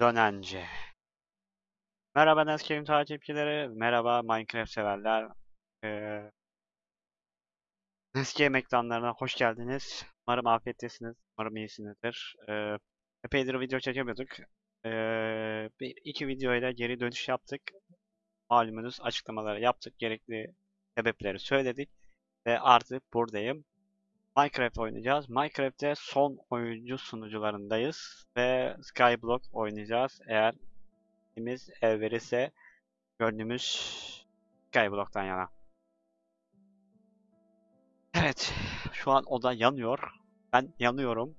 Dönence. Merhaba Nescape'in takipçileri, merhaba Minecraft severler. Ee, Nescape ekranlarına hoş geldiniz. Umarım afiyettesiniz, umarım iyisinizdir. Ee, epeydir video çekemiyorduk. Ee, bir iki videoyla geri dönüş yaptık. Malumunuz açıklamaları yaptık, gerekli sebepleri söyledik. Ve artık buradayım. Minecraft oynayacağız. Minecraft'te son oyuncu sunucularındayız. Ve Skyblock oynayacağız. Eğer İşimiz el verirse gönlümüz Skyblock'tan yana. Evet, şu an oda yanıyor. Ben yanıyorum.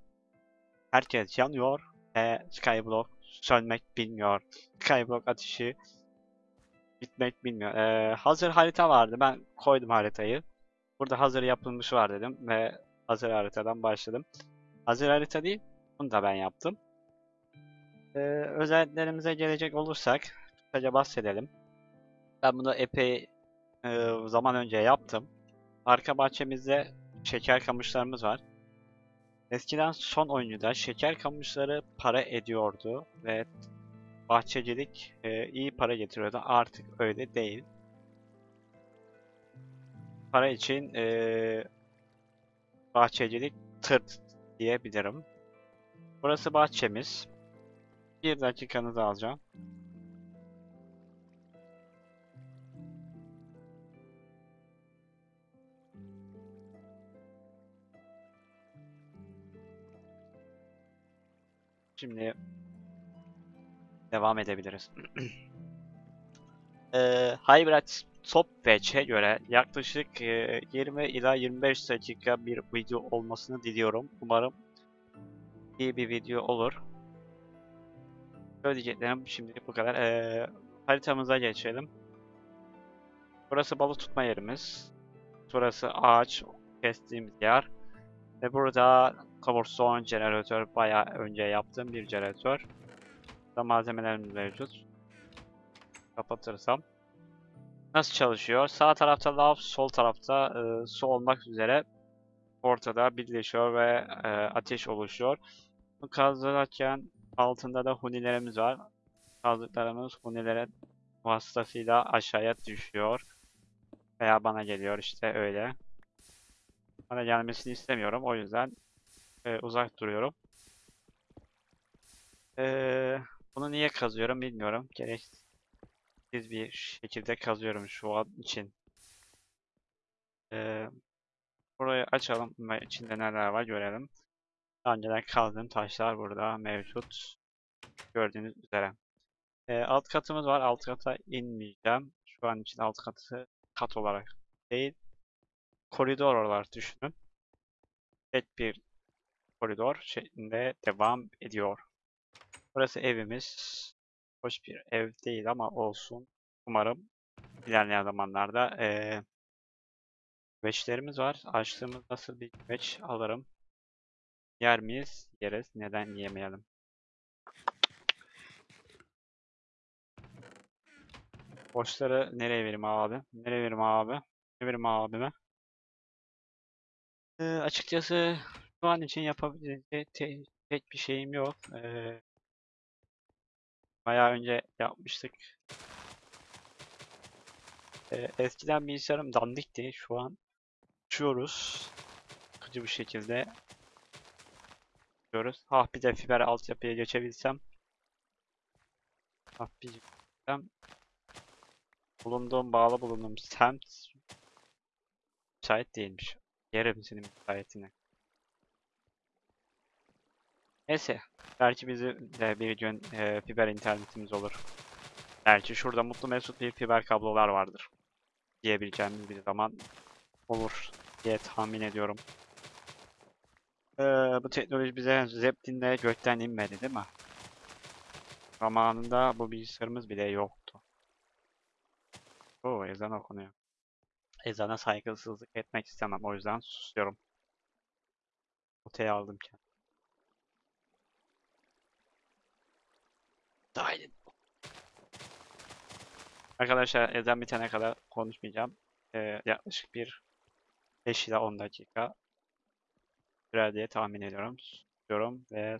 Herkes yanıyor ve Skyblock sönmek bilmiyor. Skyblock ateşi bitmek bilmiyor. Ee, hazır harita vardı. Ben koydum haritayı. Burada hazır yapılmış var dedim ve hazır haritadan başladım. Hazır harita değil, bunu da ben yaptım. Ee, özelliklerimize gelecek olursak kısaca bahsedelim. Ben bunu epey e, zaman önce yaptım. Arka bahçemizde şeker kamışlarımız var. Eskiden son oyuncuda şeker kamışları para ediyordu ve bahçecilik e, iyi para getiriyordu. Artık öyle değil. Para için e, bahçecilik tırt diyebilirim. Burası bahçemiz. Bir dakikanızı alacağım. Şimdi devam edebiliriz. Eee Hybrid Stopwatch'e göre yaklaşık eee, 20 ila 25 dakika bir video olmasını diliyorum. Umarım iyi bir video olur. Söyleyeceklerim şimdilik bu kadar. Eee, haritamıza geçelim. Burası balık tutma yerimiz. Burası ağaç kestiğimiz yer. Ve burada cobblestone jeneratör bayağı önce yaptığım bir jeneratör. Burada malzemelerimiz mevcut. Kapatırsam. Nasıl çalışıyor? Sağ tarafta lav, sol tarafta e, su olmak üzere ortada birleşiyor ve e, ateş oluşuyor. Kazarken altında da hunilerimiz var. Kazdıklarımız hunilere vasıtasıyla aşağıya düşüyor. Veya bana geliyor işte öyle. Bana gelmesini istemiyorum. O yüzden e, uzak duruyorum. Ee, bunu niye kazıyorum bilmiyorum. Gereksiz bir şekilde kazıyorum şu an için. Ee, burayı açalım ve içinde neler var görelim. Daha önceden kazdığım taşlar burada mevcut. Gördüğünüz üzere. Ee, alt katımız var. Alt kata inmeyeceğim. Şu an için alt katı kat olarak değil. Koridor olarak düşünün. Tek bir koridor şeklinde devam ediyor. Burası evimiz. Hoş bir ev değil ama olsun. Umarım ilerleyen zamanlarda eee güveçlerimiz var. Açtığımız nasıl bir güveç alırım. Yer miyiz? Yeriz. Neden yemeyelim? Boşları nereye vereyim abi? Nereye vereyim abi? Ne vereyim abime? Ee, açıkçası şu an için yapabileceğim te- tek bir şeyim yok. Ee, bayağı önce yapmıştık. Ee, eskiden bilgisayarım dandikti. Şu an uçuyoruz. Sıkıcı bir şekilde uçuyoruz. Ah bir de fiber altyapıya geçebilsem. Ah bir geçebilsem. Bulunduğum, bağlı bulunduğum semt müsait değilmiş. Yerim senin müsaitine. Neyse. Belki bizi de bir gün e, fiber internetimiz olur. Belki şurada mutlu mesut bir fiber kablolar vardır. Diyebileceğimiz bir zaman olur diye tahmin ediyorum. Ee, bu teknoloji bize Zeppelin'le gökten inmedi değil mi? Zamanında bu bilgisayarımız bile yoktu. Oo ezan okunuyor. Ezana saygısızlık etmek istemem. O yüzden susuyorum. Oteye aldım kendimi. Dahil. Arkadaşlar ezan bitene kadar konuşmayacağım. Ee, yaklaşık bir 5 ila 10 dakika sürer diye tahmin ediyorum. Susuyorum ve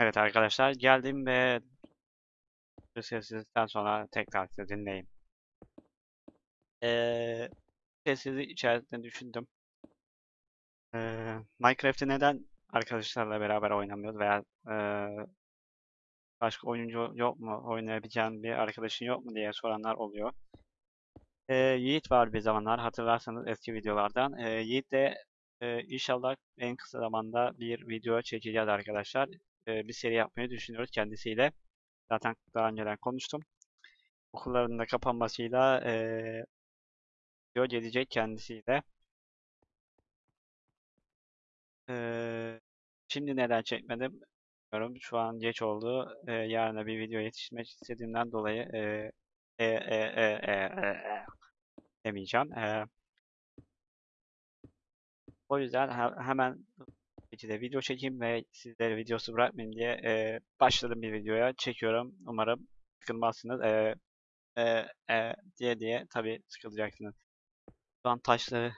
Evet arkadaşlar geldim ve bu sessizlikten sonra tekrar sizi dinleyeyim. Ee, sessizlik içerisinde düşündüm. Ee, Minecraft'ı neden arkadaşlarla beraber oynamıyoruz veya ee, başka oyuncu yok mu, oynayabileceğin bir arkadaşın yok mu diye soranlar oluyor. Ee, Yiğit var bir zamanlar hatırlarsanız eski videolardan. Ee, Yiğit de ee, inşallah en kısa zamanda bir video çekeceğiz arkadaşlar. Ee, bir seri yapmayı düşünüyoruz kendisiyle. Zaten daha önceden konuştum. Okulların da kapanmasıyla ee, video gelecek kendisiyle. Ee, şimdi neden çekmedim? Bilmiyorum. Şu an geç oldu. Ee, yarına bir video yetişmek istediğimden dolayı ee, e, e, e, e, e, e, demeyeceğim. Ee, o yüzden he- hemen şekilde video çekeyim ve sizlere videosu bırakmayayım diye e, başladım bir videoya. Çekiyorum. Umarım sıkılmazsınız. E, e, e, diye diye tabii sıkılacaksınız. Şu an taşları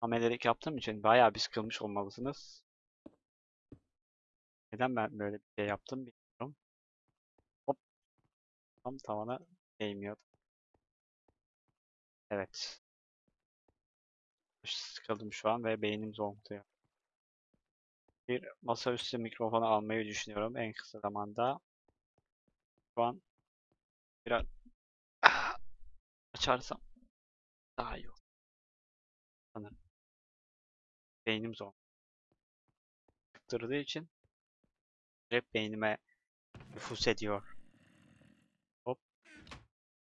amelelik yaptığım için bayağı bir sıkılmış olmalısınız. Neden ben böyle bir şey yaptım bilmiyorum. Hop. Tam tavana değmiyordu. Evet. Sıkıldım şu an ve beynim zonkluyor. Bir masaüstü mikrofonu almayı düşünüyorum en kısa zamanda. Şu an biraz açarsam daha iyi olur. Sanırım. Beynim zor. Sıktırdığı için hep beynime nüfus ediyor. Hop.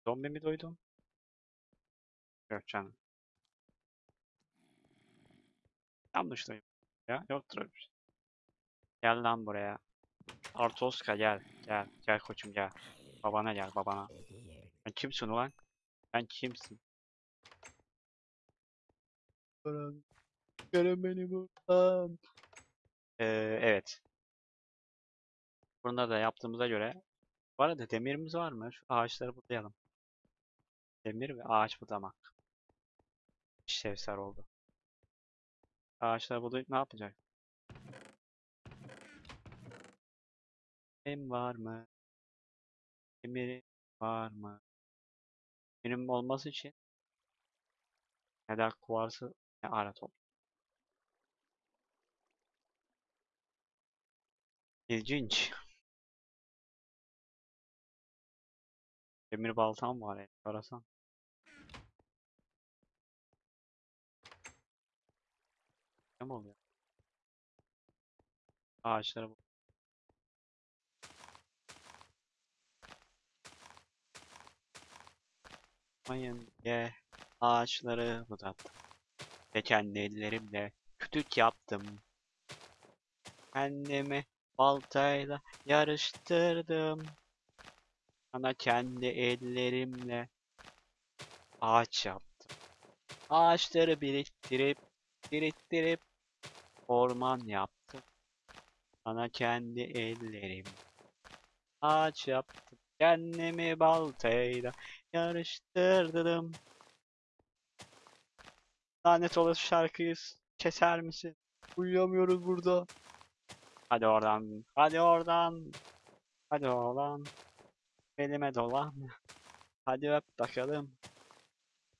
Zombi mi duydum? Yok canım. Yanlış duydum. Ya yoktur öyle bir şey. Gel lan buraya. Artoska gel. Gel. Gel koçum gel. Babana gel babana. Sen kimsin ulan? Sen kimsin? Gelin beni buradan. Ee, evet. Bunu da yaptığımıza göre. Bu arada demirimiz var mı? Şu ağaçları budayalım. Demir ve ağaç budamak. İşlevsel oldu. Ağaçları budayıp ne yapacak? Dem var mı? Demir var mı? Benim olması için neden kuvarsı ne ara top. İlginç. Demir baltam var ya. Arasan. Ne oluyor? Ağaçları bu. Mayın ye ağaçları budattım. Ve kendi ellerimle kütük yaptım. Kendimi baltayla yarıştırdım. Sana kendi ellerimle ağaç yaptım. Ağaçları biriktirip biriktirip orman yaptım. Sana kendi ellerim ağaç yaptım. Kendimi baltayla yarıştırdım. Lanet olası şarkıyı keser misin? Uyuyamıyoruz burada. Hadi oradan. Hadi oradan. Hadi oradan. Elime dolan. Hadi öp bakalım.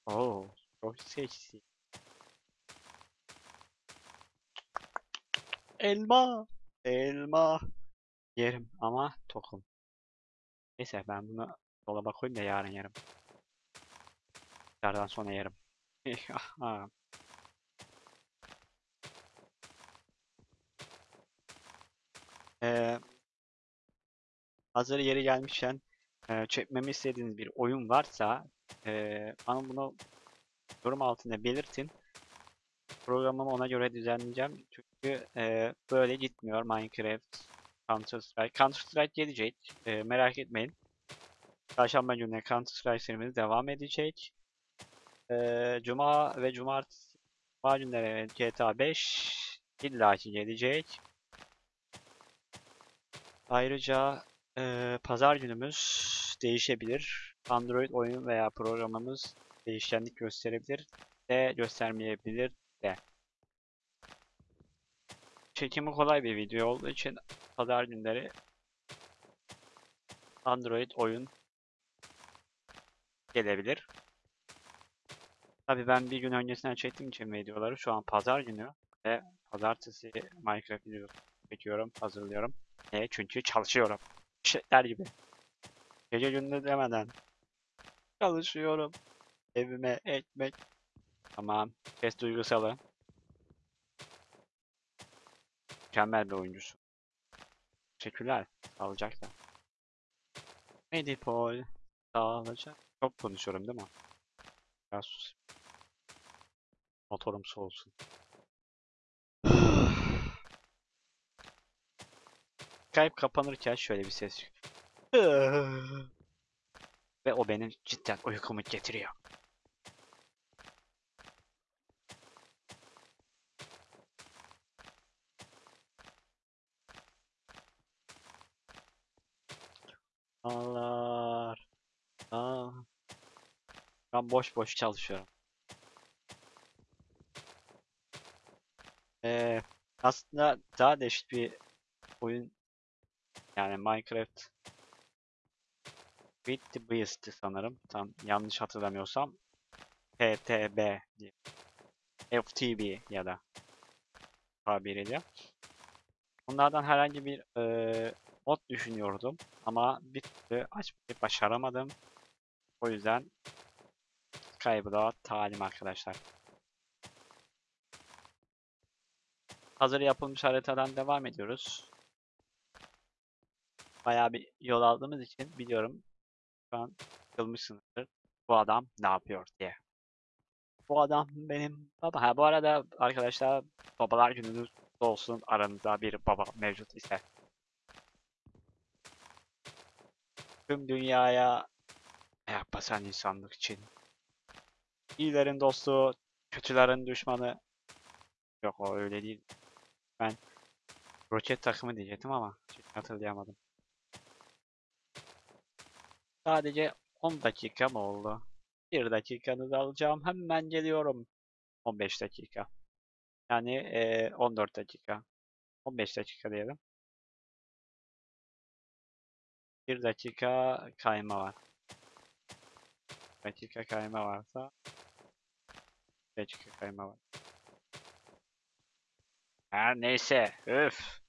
Oo, çok seksi. Elma. Elma. Yerim ama tokum. Neyse ben bunu dolaba koyayım da yarın yerim. Yarından sonra yerim. Ee, hazır yeri gelmişken e, çekmemi istediğiniz bir oyun varsa e, bana bunu yorum altında belirtin. Programımı ona göre düzenleyeceğim. Çünkü e, böyle gitmiyor Minecraft, Counter Strike. Counter Strike gelecek. E, merak etmeyin. Çarşamba gününe Counter Strike serimiz devam edecek. E, Cuma ve Cumartesi Cuma günleri GTA 5 illaki gelecek. Ayrıca e, pazar günümüz değişebilir. Android oyun veya programımız değişkenlik gösterebilir de göstermeyebilir de. çekimi kolay bir video olduğu için pazar günleri Android oyun gelebilir. Tabii ben bir gün öncesinden çektiğim için videoları şu an pazar günü ve pazartesi Minecraft videosu çekiyorum, hazırlıyorum. E çünkü çalışıyorum. Şeyler gibi. Gece gündüz demeden çalışıyorum. Evime ekmek. Tamam. Ses duygusalı. Mükemmel bir oyuncusu. Teşekkürler. Sağlıcakla. Medipol. Sağlıcak. Çok konuşuyorum değil mi? Biraz sus. Motorum soğusun. Skype kapanırken şöyle bir ses. Ve o benim cidden uykumu getiriyor. Allah. Aa. Ben boş boş çalışıyorum. Ee, aslında daha değişik bir oyun yani Minecraft with the Beast'ti sanırım. Tam yanlış hatırlamıyorsam. PTB diye. FTB ya da tabiriyle. Bunlardan herhangi bir eee mod düşünüyordum ama bir türlü açmayı başaramadım. O yüzden kaybıda talim arkadaşlar. Hazır yapılmış haritadan devam ediyoruz. Bayağı bir yol aldığımız için biliyorum şu an sıkılmışsınızdır. Bu adam ne yapıyor diye. Bu adam benim baba. Ha bu arada arkadaşlar babalar gününüz olsun. Aranızda bir baba mevcut ise. Tüm dünyaya ayak basan insanlık için. İyilerin dostu, kötülerin düşmanı. Yok o öyle değil. Ben roket takımı diyecektim ama hatırlayamadım. Sadece 10 dakika mı oldu? 1 dakikanızı alacağım. Hemen geliyorum. 15 dakika. Yani eee, 14 dakika. 15 dakika diyelim. 1 dakika kayma var. dakika kayma varsa 1 dakika kayma var. Her neyse. Öf.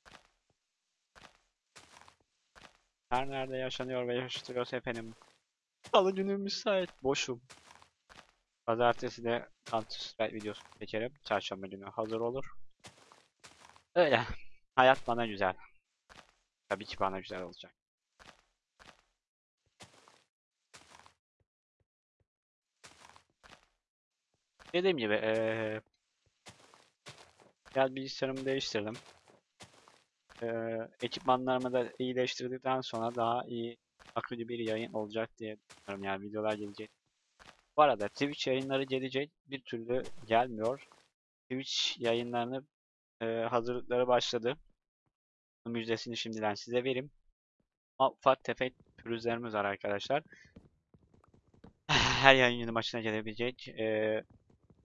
Her nerede yaşanıyor ve yaşatılıyorsa efendim. Salı günü müsait. Boşum. Pazartesi de Counter videosu çekerim. Çarşamba günü hazır olur. Öyle. Hayat bana güzel. Tabii ki bana güzel olacak. Dediğim gibi eee biraz bilgisayarımı değiştirdim. Eee ekipmanlarımı da iyileştirdikten sonra daha iyi akıcı bir yayın olacak diye düşünüyorum. Yani videolar gelecek. Bu arada Twitch yayınları gelecek. Bir türlü gelmiyor. Twitch yayınlarını eee hazırlıkları başladı. Müjdesini şimdiden size vereyim. Ufak tefek pürüzlerimiz var arkadaşlar. Her yayın günü başına gelebilecek. Eee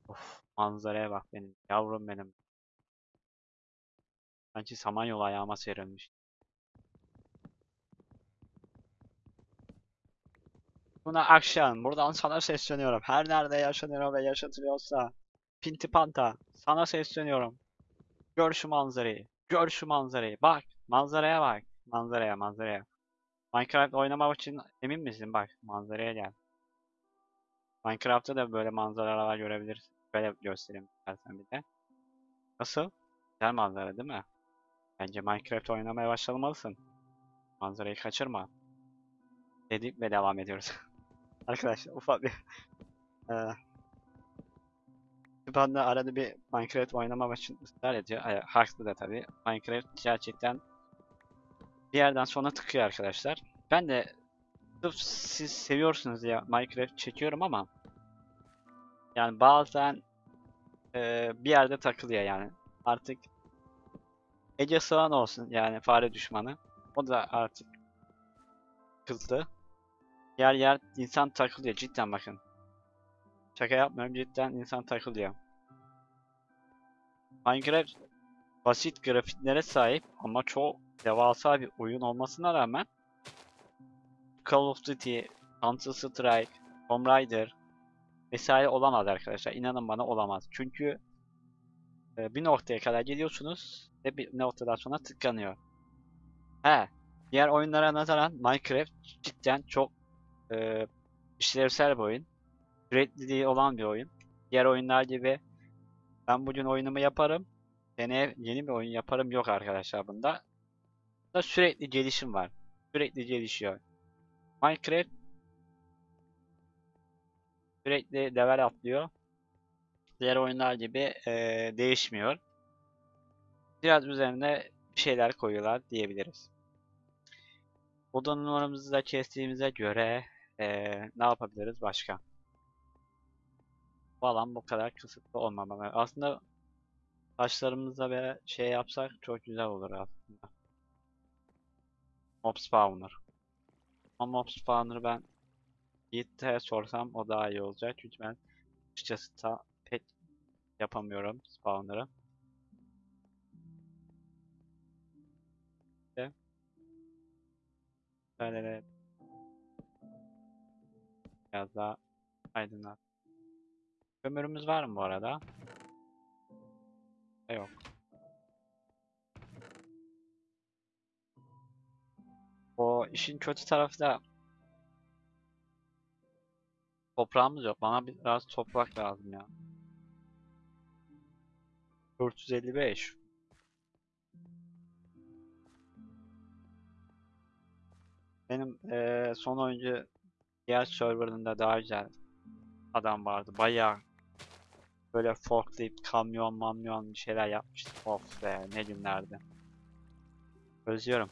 of, manzaraya bak benim. Yavrum benim. Sanki samanyolu ayağıma serilmiş. Buna akşam. Buradan sana sesleniyorum. Her nerede yaşanıyor ve yaşatılıyorsa. Pinti Panta. Sana sesleniyorum. Gör şu manzarayı. Gör şu manzarayı. Bak. Manzaraya bak. Manzaraya manzaraya. Minecraft oynamak için emin misin? Bak manzaraya gel. Minecraft'ta da böyle manzaralar görebilirsin. Böyle göstereyim istersen bir de. Nasıl? Güzel manzara değil mi? Bence Minecraft oynamaya başlamalısın. Manzarayı kaçırma. Dedik ve devam ediyoruz. Arkadaşlar ufak bir ben de arada bir Minecraft oynamak için ısrar ediyor. Ay, haklı da tabii. Minecraft gerçekten bir yerden sonra tıkıyor arkadaşlar. Ben de siz seviyorsunuz ya Minecraft çekiyorum ama yani bazen eee, bir yerde takılıyor yani. Artık Ece Sağan olsun yani fare düşmanı. O da artık kızdı. Yer yer insan takılıyor cidden bakın. Şaka yapmıyorum cidden insan takılıyor. Minecraft basit grafiklere sahip ama çok devasa bir oyun olmasına rağmen Call of Duty, Counter Strike, Tomb Raider vesaire olamaz arkadaşlar. İnanın bana olamaz. Çünkü e, bir noktaya kadar geliyorsunuz ve bir noktadan sonra tıkanıyor. He, diğer oyunlara nazaran Minecraft cidden çok e, işlevsel bir oyun. Sürekliliği olan bir oyun. Diğer oyunlar gibi ben bugün oyunumu yaparım. Seneye yeni bir oyun yaparım yok arkadaşlar bunda. Bunda sürekli gelişim var. Sürekli gelişiyor. Minecraft sürekli level atlıyor. Diğer oyunlar gibi eee, değişmiyor. Biraz üzerine bir şeyler koyuyorlar diyebiliriz. Oda numaramızı da kestiğimize göre eee, ne yapabiliriz başka? Bu alan bu kadar kısıtlı olmamalı. Aslında taşlarımızla ve şey yapsak çok güzel olur aslında. Mob spawner. Ama mob spawner'ı ben Yiğit'e sorsam o daha iyi olacak. Çünkü ben açıkçası ta pek yapamıyorum spawner'ı. İşte. Böyle biraz daha aydınlat. Kömürümüz var mı bu arada? Yok. O işin kötü tarafı da toprağımız yok. Bana biraz toprak lazım ya. 455. Benim eee, son oyuncu diğer serverında daha güzel adam vardı. Bayağı böyle forklift, kamyon, mamyon bir şeyler yapmıştı. Of be ne günlerdi. Özlüyorum.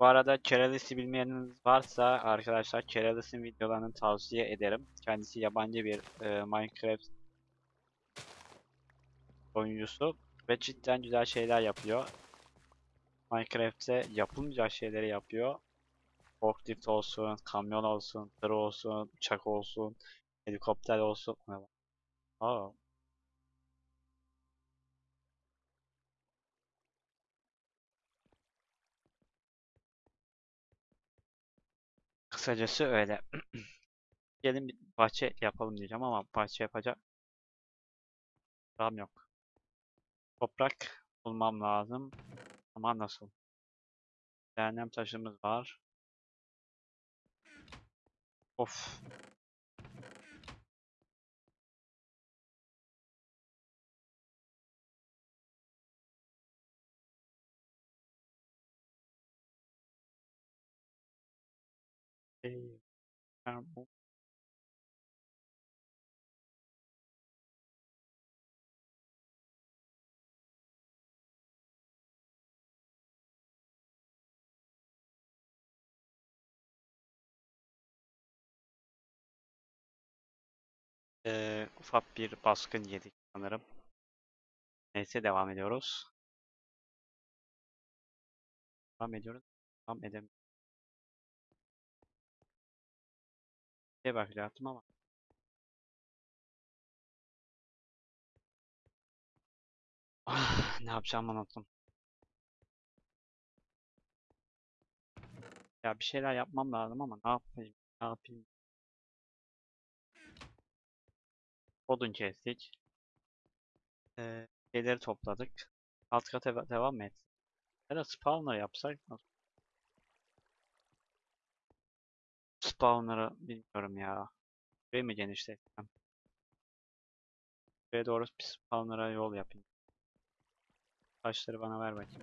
Bu arada Keralis'i bilmeyeniniz varsa arkadaşlar Keralis'in videolarını tavsiye ederim. Kendisi yabancı bir e, Minecraft oyuncusu ve cidden güzel şeyler yapıyor. Minecraft'te yapılmayacak şeyleri yapıyor. Forklift olsun, kamyon olsun, tır olsun, uçak olsun, helikopter olsun. Aa, kısacası öyle. Gelin bir bahçe yapalım diyeceğim ama bahçe yapacak param yok. Toprak bulmam lazım. Ama nasıl? Cehennem taşımız var. Of. Bu Ee, ufak bir baskın yedik sanırım. Neyse devam ediyoruz. Devam ediyoruz. Devam edemiyorum. Bir bakacaktım ama. Ah, ne yapacağımı unuttum. Ya bir şeyler yapmam lazım ama ne yapayım? Ne yapayım? Odun kestik. Ee, şeyleri topladık. Alt kata deva- devam et? Ya da spawner yapsak nasıl? Spawner'ı bilmiyorum ya. Burayı mı genişletsem? Buraya doğru bir spawner'a yol yapayım. Taşları bana ver bakayım.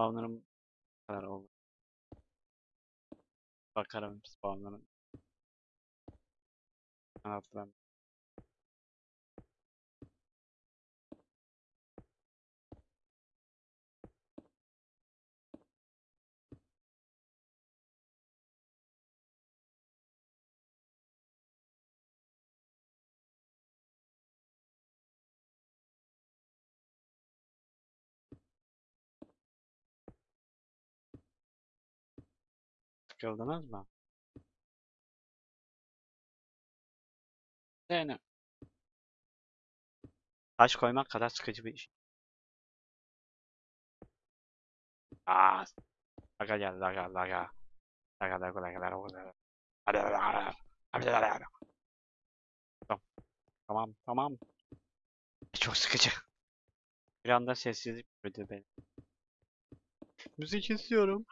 Spawnlarım kadar oldu. Bakarım spawnlarım. Kanatlarım. Sıkıldınız mı? Yani taş koymak kadar sıkıcı bir iş. Aa, laga geldi laga laga. Laga laga laga laga laga. Hadi hadi hadi. Hadi hadi hadi. Tamam tamam tamam. Çok sıkıcı. Bir anda sessizlik bürüdü beni. Müzik istiyorum.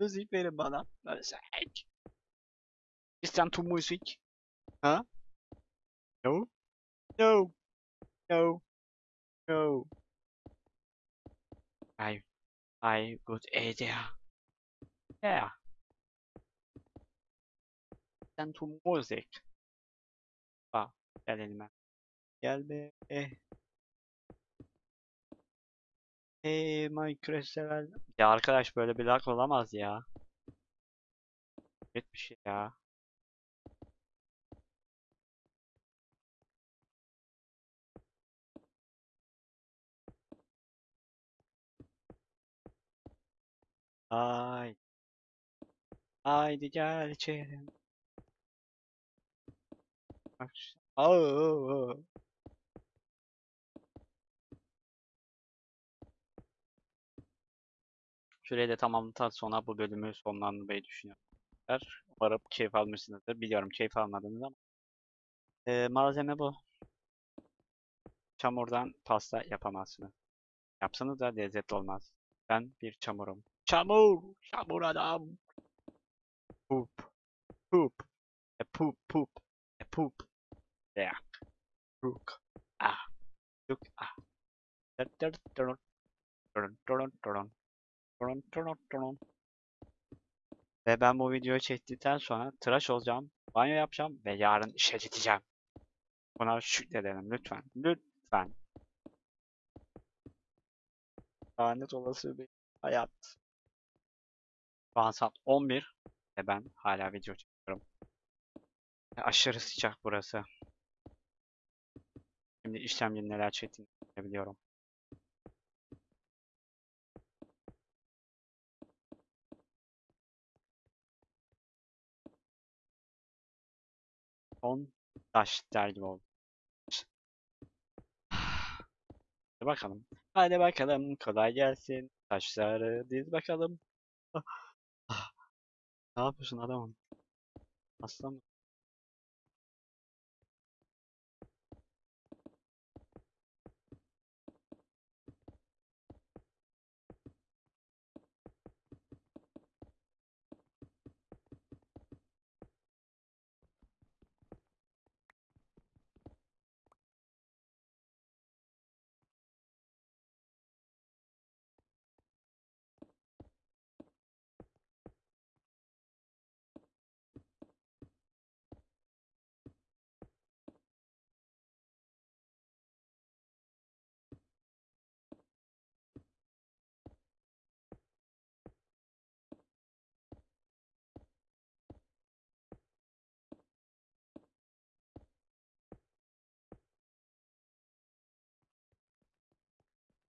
Müzik verin bana. Müzik. Listen to music. Ha? No? No. No. No. I, I good idea. Yeah. Listen to music. Bak, gel elime. Gel be. Eh. Hey Minecraft sever. Ya arkadaş böyle bir lag olamaz ya. Evet bir şey ya. Ay. Haydi gel içeri. Bak. şu- Şurayı da tamamladıktan sonra bu bölümü sonlandırmayı düşünüyorum. Umarım keyif almışsınızdır. Biliyorum keyif almadınız ama. Ee, malzeme bu. Çamurdan pasta yapamazsınız. Yapsanız da lezzetli olmaz. Ben bir çamurum. Çamur! Çamur adam! Poop. Poop. A e, poop poop. A e, poop. Yeah. Look. Ah. Look. Ah. ah. Dun dun dun dun dun dun dun. Ve ben bu videoyu çektikten sonra tıraş olacağım, banyo yapacağım ve yarın işe gideceğim. Buna şükredelim lütfen. Lütfen. Lanet olası bir hayat. Şu an saat 11 ve ben hala video çekiyorum. Aşırı sıcak burası. Şimdi işlemci neler çektiğini biliyorum. Son taş der gibi oldu. Hadi bakalım. Hadi bakalım kolay gelsin. Taşları diz bakalım. Ah. Ne yapıyorsun adamım? Aslan mı?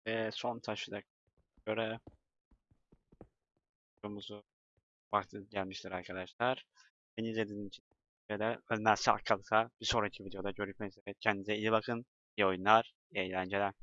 Ve son taşı da göre videomuzu vakti gelmiştir arkadaşlar. Beni izlediğiniz için de ölmezse kalırsa bir sonraki videoda görüşmek üzere. Kendinize iyi bakın. İyi oyunlar, iyi eğlenceler.